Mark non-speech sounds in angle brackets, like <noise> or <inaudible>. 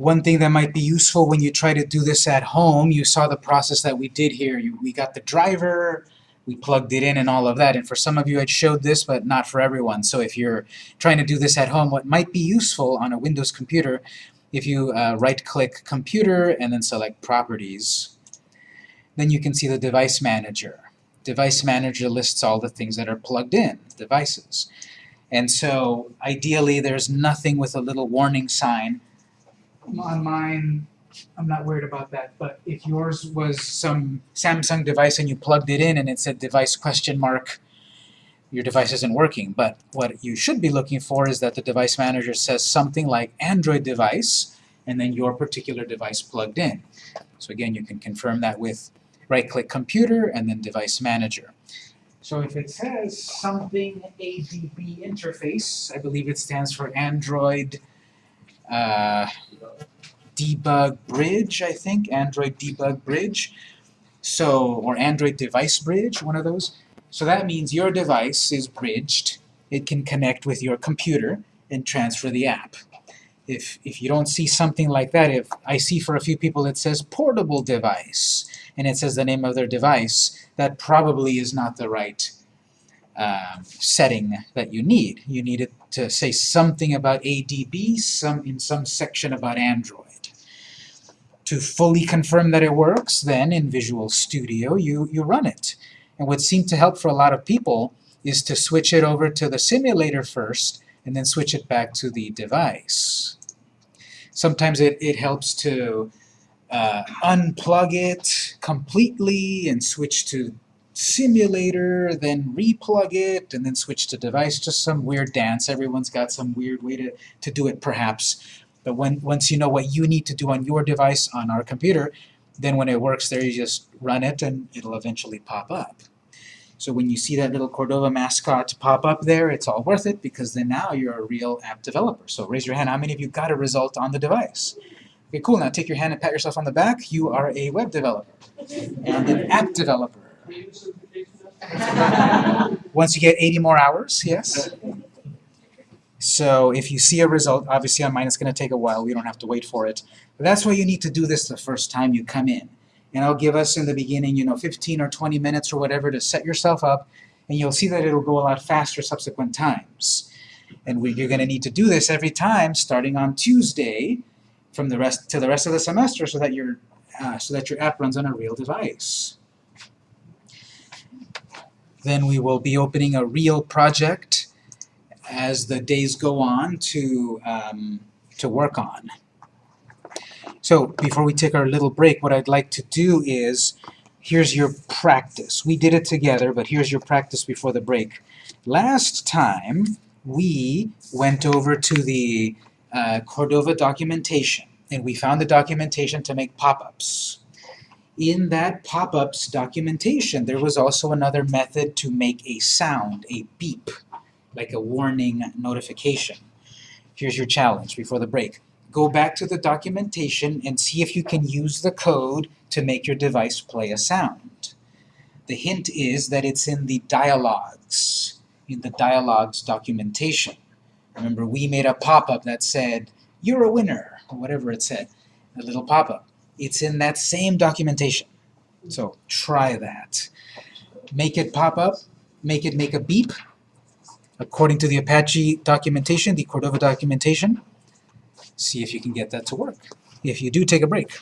One thing that might be useful when you try to do this at home, you saw the process that we did here. You, we got the driver, we plugged it in and all of that, and for some of you I showed this, but not for everyone. So if you're trying to do this at home, what might be useful on a Windows computer, if you uh, right-click Computer and then select Properties, then you can see the Device Manager. Device Manager lists all the things that are plugged in, devices. And so, ideally, there's nothing with a little warning sign on mine, I'm not worried about that, but if yours was some Samsung device and you plugged it in and it said device question mark, your device isn't working. But what you should be looking for is that the device manager says something like Android device and then your particular device plugged in. So again, you can confirm that with right-click computer and then device manager. So if it says something ADB interface, I believe it stands for Android uh, debug bridge, I think, Android debug bridge, so, or Android device bridge, one of those. So that means your device is bridged, it can connect with your computer and transfer the app. If, if you don't see something like that, if I see for a few people it says portable device, and it says the name of their device, that probably is not the right um, setting that you need. You need it to say something about ADB, some in some section about Android. To fully confirm that it works, then in Visual Studio you, you run it. And what seemed to help for a lot of people is to switch it over to the simulator first and then switch it back to the device. Sometimes it, it helps to uh, unplug it completely and switch to simulator, then replug it, and then switch to device. Just some weird dance. Everyone's got some weird way to, to do it, perhaps. But when once you know what you need to do on your device on our computer, then when it works there, you just run it and it'll eventually pop up. So when you see that little Cordova mascot pop up there, it's all worth it because then now you're a real app developer. So raise your hand. How many of you got a result on the device? Okay, cool. Now take your hand and pat yourself on the back. You are a web developer and an app developer. <laughs> Once you get 80 more hours, yes. So if you see a result, obviously on mine it's going to take a while. We don't have to wait for it. But that's why you need to do this the first time you come in. And I'll give us in the beginning, you know, 15 or 20 minutes or whatever to set yourself up, and you'll see that it'll go a lot faster subsequent times. And we, you're going to need to do this every time, starting on Tuesday, from the rest to the rest of the semester, so that your uh, so that your app runs on a real device. Then we will be opening a real project as the days go on to, um, to work on. So before we take our little break, what I'd like to do is, here's your practice. We did it together, but here's your practice before the break. Last time, we went over to the uh, Cordova documentation, and we found the documentation to make pop-ups in that pop-ups documentation, there was also another method to make a sound, a beep, like a warning notification. Here's your challenge before the break. Go back to the documentation and see if you can use the code to make your device play a sound. The hint is that it's in the dialogues, in the dialogues documentation. Remember, we made a pop-up that said, you're a winner, or whatever it said, a little pop-up. It's in that same documentation. So try that. Make it pop up, make it make a beep, according to the Apache documentation, the Cordova documentation. See if you can get that to work. If you do, take a break.